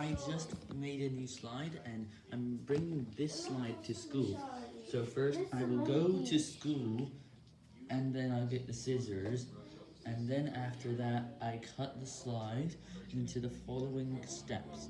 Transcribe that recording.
I just made a new slide, and I'm bringing this slide to school. So first, I will go to school, and then I'll get the scissors, and then after that, I cut the slide into the following steps.